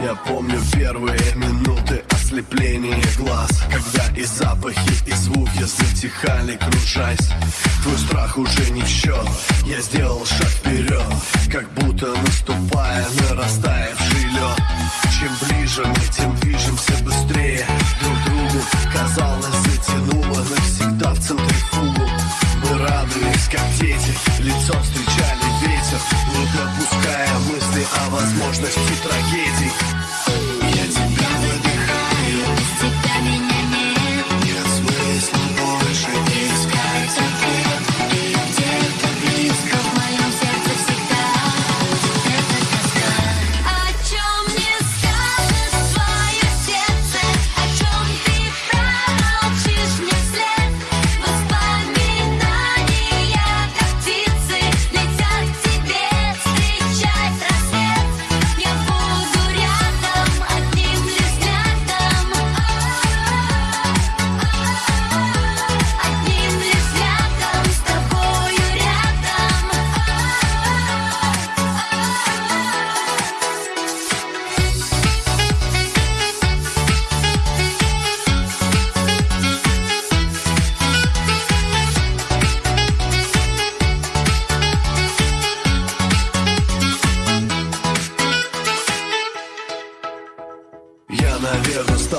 Я помню первые минуты ослепления глаз Когда и запахи, и звуки затихали, кружась. Твой страх уже не в счет, я сделал шаг вперед Как будто наступая на растаявший лед Чем ближе мы, тем движемся быстрее.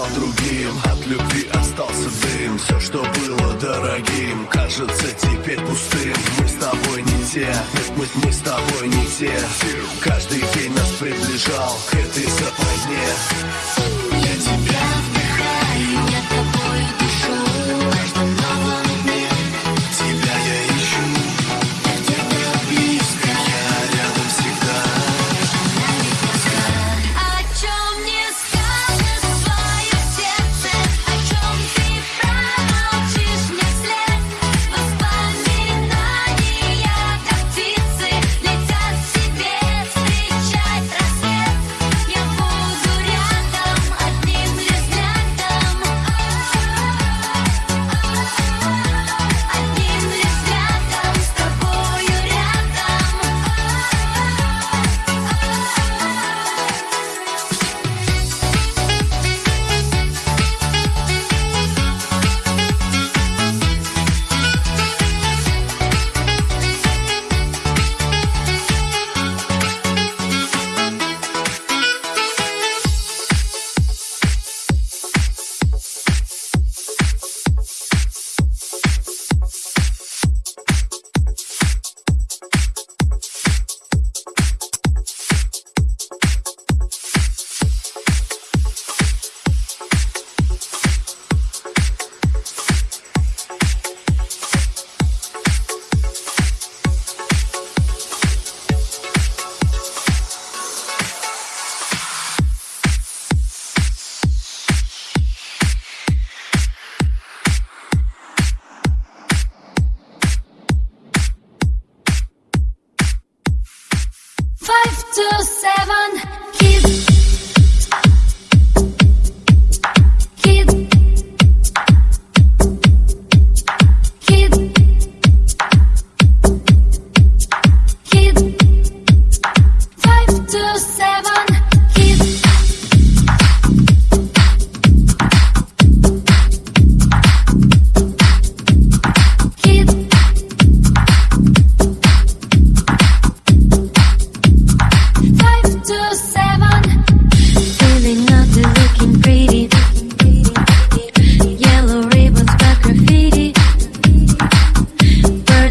стал другим. От любви остался дым. Все, что было дорогим Кажется теперь пустым. Мы с тобой не те. Нет, мы, мы с тобой не те. Каждый день нас приближал К этой западне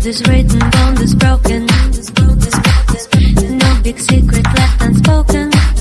words is written bond, this broken. No big secret left unspoken.